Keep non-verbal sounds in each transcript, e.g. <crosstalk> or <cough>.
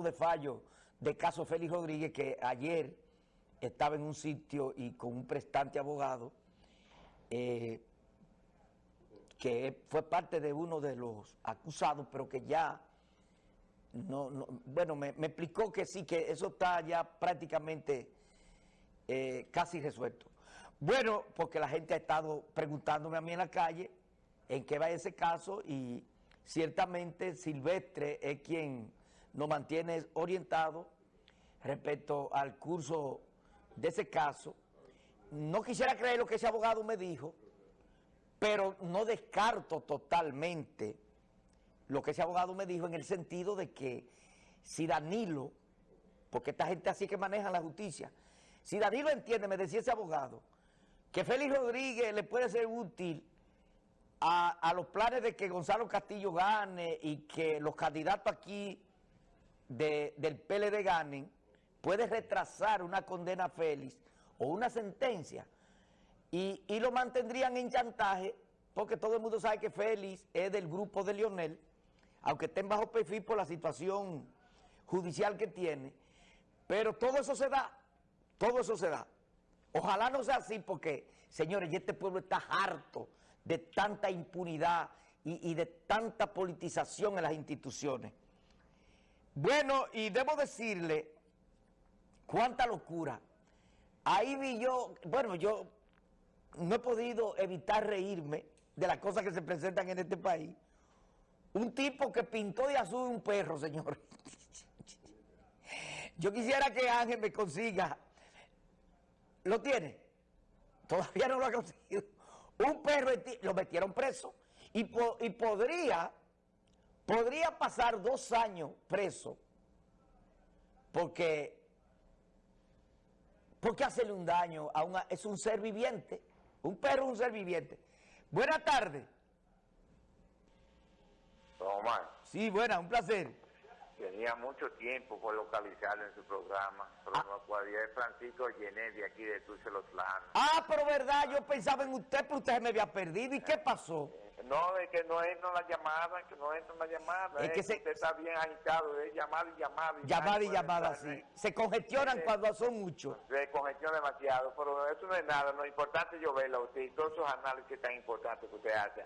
de fallo de caso Félix Rodríguez, que ayer estaba en un sitio y con un prestante abogado, eh, que fue parte de uno de los acusados, pero que ya, no, bueno, me, explicó que sí, que eso está ya prácticamente eh, casi resuelto. Bueno, porque la gente ha estado preguntándome a mí en la calle en qué va ese caso y ciertamente Silvestre es quien nos mantiene orientados respecto al curso de ese caso. No quisiera creer lo que ese abogado me dijo, pero no descarto totalmente lo que ese abogado me dijo en el sentido de que si Danilo, porque esta gente así que maneja la justicia, si Danilo entiende, me decía ese abogado, que Félix Rodríguez le puede ser útil a, los planes de que Gonzalo Castillo gane y que los candidatos aquí del PLD ganen, puede retrasar una condena a Félix o una sentencia y, lo mantendrían en chantaje porque todo el mundo sabe que Félix es del grupo de Lionel, aunque esté en bajo perfil por la situación judicial que tiene, pero todo eso se da, todo eso se da. Ojalá no sea así porque, señores, este pueblo está harto de tanta impunidad y, y de tanta politización en las instituciones. Bueno, y debo decirle, cuánta locura. Ahí vi yo, bueno, yo no he podido evitar reírme de las cosas que se presentan en este país. Un tipo que pintó de azul un perro, señor. <laughs> Yo quisiera que Ángel me consiga. ¿Lo tiene? Todavía no lo ha conseguido. Un perro, lo metieron preso. Y, y podría, podría pasar dos años preso. Porque ¿Por qué hacerle un daño a una... es un ser viviente? Un perro es un ser viviente. Buenas tardes. Omar. Sí, buena, un placer. Tenía mucho tiempo por localizarlo en su programa, pero ah. no podía. Es Francisco Llené de aquí de Planos. Ah, pero verdad, yo pensaba en usted, pero usted me había perdido. ¿Y qué pasó? No, es que no entra la llamada, que no entra la llamada. Es, que se... usted está bien agitado, es llamada y llamada. Y llamada y llamada, sí. Se congestionan cuando son muchos. Se congestiona demasiado, pero eso no es nada. Lo importante es yo verlo a usted y todos esos análisis tan importantes que usted hace.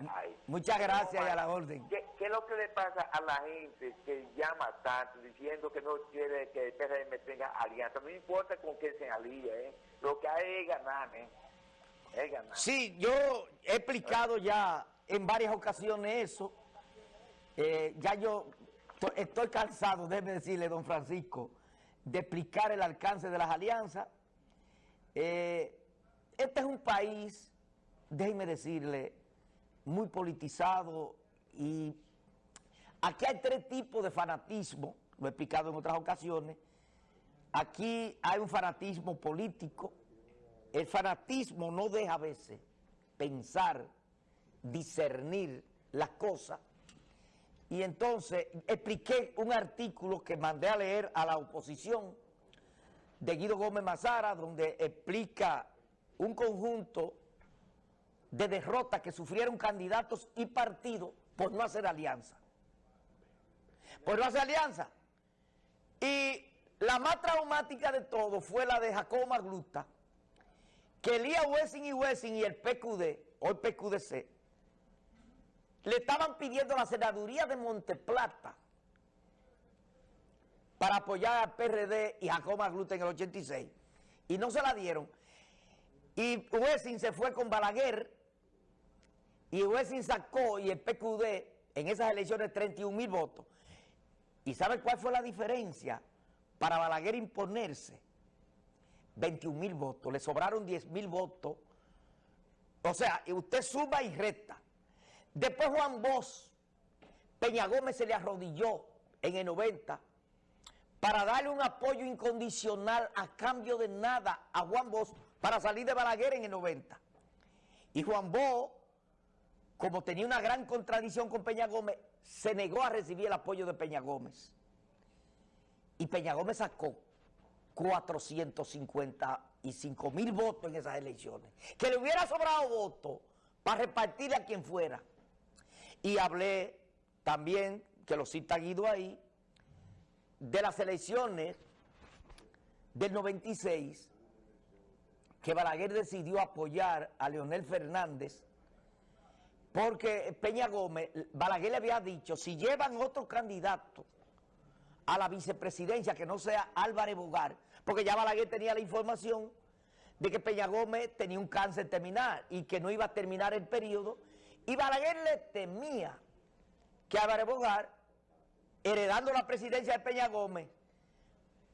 Muchas gracias y a la orden. ¿qué, es lo que le pasa a la gente que llama tanto diciendo que no quiere que el PRM tenga alianza? No importa con quién se alía, ¿eh? Lo que hay es ganar, ¿eh? Es ganar. Sí, yo he explicado ya en varias ocasiones eso. Eh, ya yo estoy cansado, déjeme decirle, don Francisco, de explicar el alcance de las alianzas. Eh, este es un país, déjeme decirle, muy politizado y aquí hay tres tipos de fanatismo, lo he explicado en otras ocasiones. Aquí hay un fanatismo político. El fanatismo no deja a veces pensar discernir las cosas. Y entonces expliqué un artículo que mandé a leer a la oposición de Guido Gómez Mazara, donde explica un conjunto de derrotas que sufrieron candidatos y partidos por no hacer alianza. Por no hacer alianza. Y la más traumática de todo fue la de Jacobo Magluta, que Elías Wessing y Wessing y el PQD, el PQDC, le estaban pidiendo la senaduría de Monteplata para apoyar al PRD y Jacob Magluta en el 86. Y no se la dieron. Y Wessing se fue con Balaguer y Wessing sacó y el PQD en esas elecciones 31 mil votos. ¿Y sabe cuál fue la diferencia para Balaguer imponerse? 21 mil votos, le sobraron 10 mil votos. O sea, usted suma y resta. Después Juan Bosch, Peña Gómez se le arrodilló en el 90 para darle un apoyo incondicional a cambio de nada a Juan Bosch para salir de Balaguer en el 90. Y Juan Bosch, como tenía una gran contradicción con Peña Gómez, se negó a recibir el apoyo de Peña Gómez. Y Peña Gómez sacó 455 mil votos en esas elecciones. Que le hubiera sobrado votos para repartir a quien fuera. Y hablé también, que lo cita Guido ahí, de las elecciones del 96 que Balaguer decidió apoyar a Leonel Fernández porque Peña Gómez, Balaguer le había dicho, si llevan otro candidato a la vicepresidencia que no sea Álvarez Bogar, porque ya Balaguer tenía la información de que Peña Gómez tenía un cáncer terminal y que no iba a terminar el periodo, y Balaguer le temía que Álvarez Bogar, heredando la presidencia de Peña Gómez,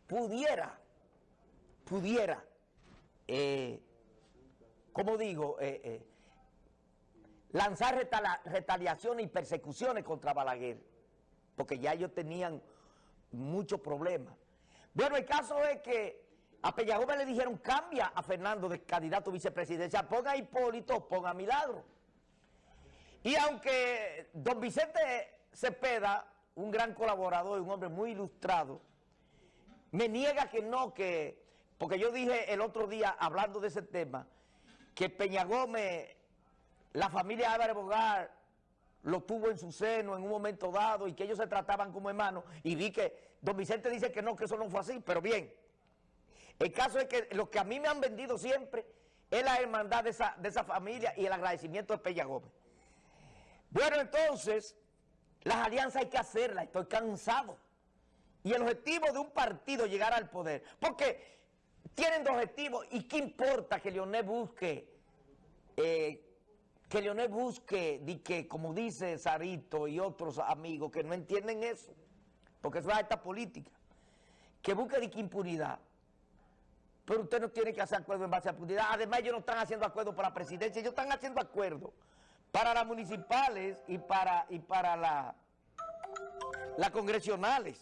pudiera, pudiera, eh, como digo, eh, eh, lanzar retaliaciones y persecuciones contra Balaguer, porque ya ellos tenían muchos problemas. Bueno, el caso es que a Peña Gómez le dijeron, cambia a Fernando de candidato a vicepresidencia, ponga a Hipólito, ponga a Milagro. Y aunque don Vicente Cepeda, un gran colaborador y un hombre muy ilustrado, me niega que no, que, porque yo dije el otro día, hablando de ese tema, que Peña Gómez, la familia Álvarez Bogar, lo tuvo en su seno en un momento dado y que ellos se trataban como hermanos y vi que don Vicente dice que no, que eso no fue así, pero bien. El caso es que lo que a mí me han vendido siempre es la hermandad de esa, de esa familia y el agradecimiento de Peña Gómez. Bueno, entonces, las alianzas hay que hacerlas, estoy cansado. Y el objetivo de un partido llegar al poder, porque tienen dos objetivos, y qué importa que Leonel busque, eh, que Leonel busque, di que, como dice Sarito y otros amigos que no entienden eso, porque es esta política, que busque de que impunidad. Pero usted no tiene que hacer acuerdo en base a impunidad. Además, ellos no están haciendo acuerdo para la presidencia, ellos están haciendo acuerdo para las municipales y para, y para la, las congresionales.